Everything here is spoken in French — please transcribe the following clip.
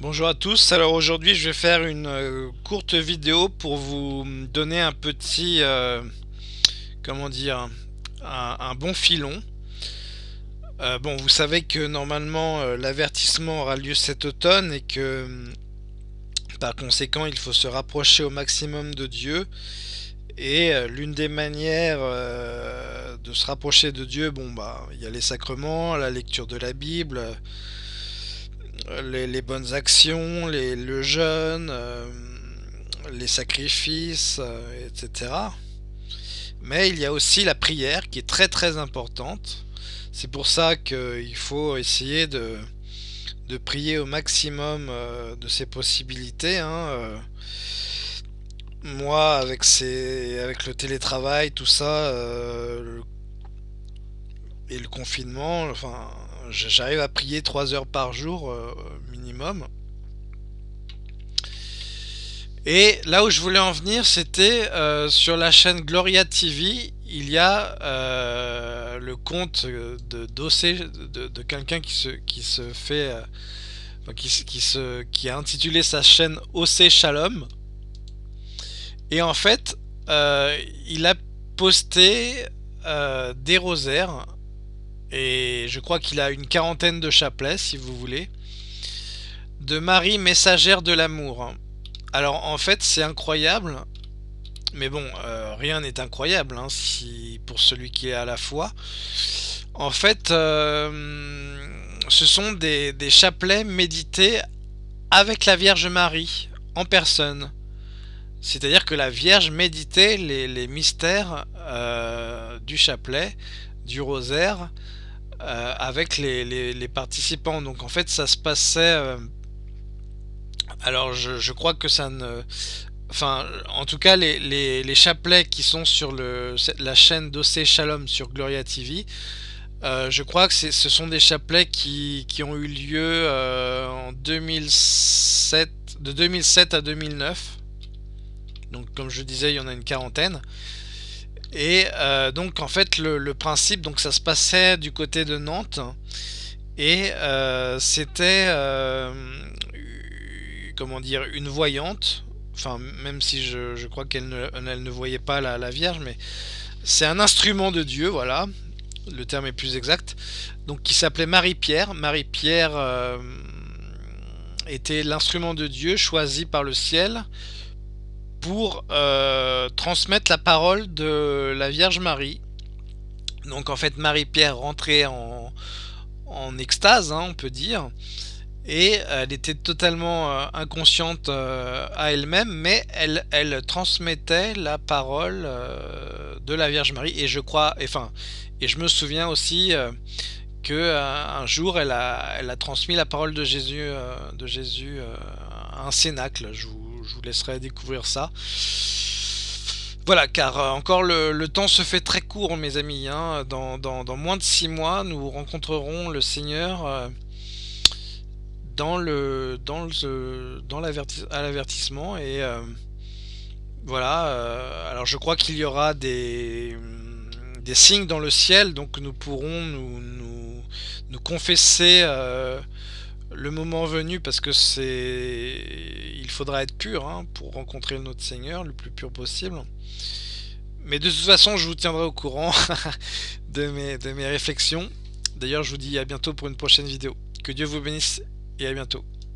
Bonjour à tous, alors aujourd'hui je vais faire une euh, courte vidéo pour vous donner un petit, euh, comment dire, un, bon filon. Euh, bon, vous savez que normalement l'avertissement aura lieu cet automne et que par conséquent il faut se rapprocher au maximum de Dieu. Et l'une des manières de se rapprocher de Dieu, bon bah il y a les sacrements, la lecture de la Bible, les, bonnes actions, les, le jeûne, euh, les sacrifices, euh, etc. Mais il y a aussi la prière qui est très très importante. C'est pour ça qu'il faut essayer de, prier au maximum euh, de ses possibilités. Hein, moi, avec, avec le télétravail, tout ça, et le confinement, enfin, j'arrive à prier 3 heures par jour euh, minimum. Et là où je voulais en venir, c'était euh, sur la chaîne Gloria TV, il y a euh, le compte de dossier de, quelqu'un qui se, qui se fait, qui, se, qui a intitulé sa chaîne OC Shalom. Et en fait, il a posté des rosaires et je crois qu'il a une quarantaine de chapelets, si vous voulez, de Marie messagère de l'amour. Alors en fait, c'est incroyable, mais bon, euh, rien n'est incroyable hein, pour celui qui est à la foi. En fait, euh, ce sont des, chapelets médités avec la Vierge Marie, en personne. C'est-à-dire que la Vierge méditait les, mystères euh, du chapelet, du rosaire, euh, avec les, participants. Donc en fait ça se passait... Euh, alors je, crois que ça ne... Enfin, en tout cas, les, chapelets qui sont sur la chaîne d'OC Shalom sur Gloria TV, euh, je crois que ce sont des chapelets qui, ont eu lieu en 2007, de 2007 à 2009. Donc comme je disais, il y en a une quarantaine. Et euh, donc en fait le, principe, donc ça se passait du côté de Nantes. Et euh, c'était euh, comment dire une voyante, enfin même si je, crois qu'elle ne, ne, voyait pas la, la Vierge, mais c'est un instrument de Dieu, voilà, le terme est plus exact, donc qui s'appelait Marie-Pierre. Marie-Pierre était l'instrument de Dieu choisi par le ciel pour euh, transmettre la parole de la Vierge Marie. Donc en fait Marie-Pierre rentrait en, en extase, hein, on peut dire, et elle était totalement euh, inconsciente euh, à elle-même, mais elle, elle, transmettait la parole de la Vierge Marie. Et je crois, enfin, et je me souviens aussi que un jour elle a, elle a transmis la parole de Jésus, de Jésus à un cénacle. Je vous, je vous laisserai découvrir ça. Voilà, car euh, encore le, temps se fait très court, mes amis. Hein. Dans, moins de six mois, nous rencontrerons le Seigneur euh, dans le dans le dans l'avertissement et euh, voilà. alors je crois qu'il y aura des des signes dans le ciel, donc nous pourrons nous nous, nous confesser le moment venu parce que c'est il faudra être pur hein, pour rencontrer notre Seigneur le plus pur possible. Mais de toute façon je vous tiendrai au courant de, mes, de mes réflexions. D'ailleurs je vous dis à bientôt pour une prochaine vidéo. Que Dieu vous bénisse et à bientôt